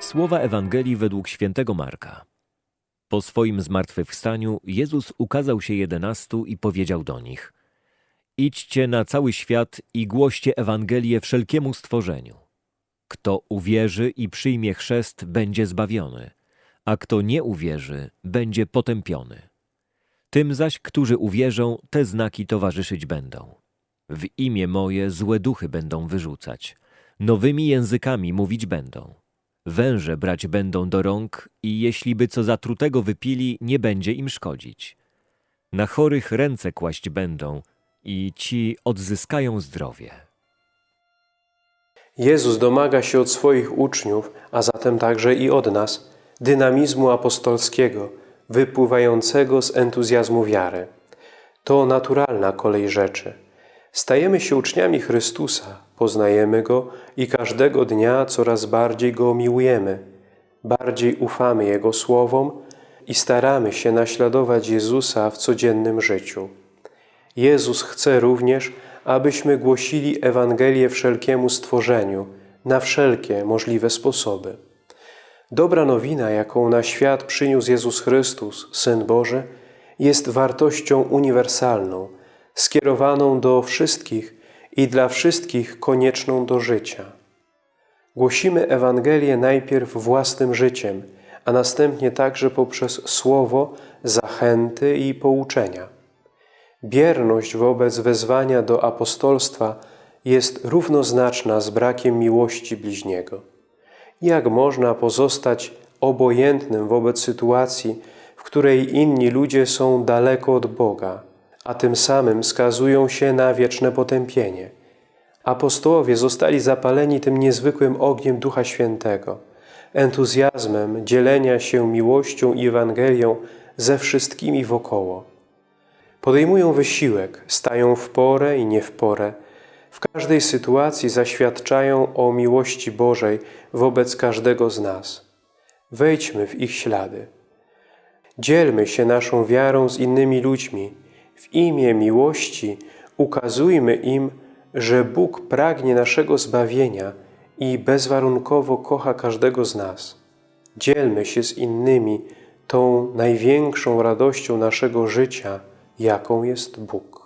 Słowa Ewangelii według świętego Marka. Po swoim zmartwychwstaniu Jezus ukazał się jedenastu i powiedział do nich: Idźcie na cały świat i głoście Ewangelię wszelkiemu stworzeniu. Kto uwierzy i przyjmie chrzest, będzie zbawiony, a kto nie uwierzy, będzie potępiony. Tym zaś, którzy uwierzą, te znaki towarzyszyć będą. W imię moje złe duchy będą wyrzucać, nowymi językami mówić będą. Węże brać będą do rąk i jeśli by co zatrutego wypili, nie będzie im szkodzić. Na chorych ręce kłaść będą i ci odzyskają zdrowie. Jezus domaga się od swoich uczniów, a zatem także i od nas, dynamizmu apostolskiego, wypływającego z entuzjazmu wiary. To naturalna kolej rzeczy. Stajemy się uczniami Chrystusa, poznajemy Go i każdego dnia coraz bardziej Go miłujemy, bardziej ufamy Jego słowom i staramy się naśladować Jezusa w codziennym życiu. Jezus chce również, abyśmy głosili Ewangelię wszelkiemu stworzeniu, na wszelkie możliwe sposoby. Dobra nowina, jaką na świat przyniósł Jezus Chrystus, Syn Boży, jest wartością uniwersalną, skierowaną do wszystkich i dla wszystkich konieczną do życia. Głosimy Ewangelię najpierw własnym życiem, a następnie także poprzez słowo, zachęty i pouczenia. Bierność wobec wezwania do apostolstwa jest równoznaczna z brakiem miłości bliźniego. Jak można pozostać obojętnym wobec sytuacji, w której inni ludzie są daleko od Boga, a tym samym skazują się na wieczne potępienie? Apostołowie zostali zapaleni tym niezwykłym ogniem Ducha Świętego, entuzjazmem dzielenia się miłością i Ewangelią ze wszystkimi wokoło. Podejmują wysiłek, stają w porę i nie w porę, w każdej sytuacji zaświadczają o miłości Bożej wobec każdego z nas. Wejdźmy w ich ślady. Dzielmy się naszą wiarą z innymi ludźmi. W imię miłości ukazujmy im, że Bóg pragnie naszego zbawienia i bezwarunkowo kocha każdego z nas. Dzielmy się z innymi tą największą radością naszego życia, jaką jest Bóg.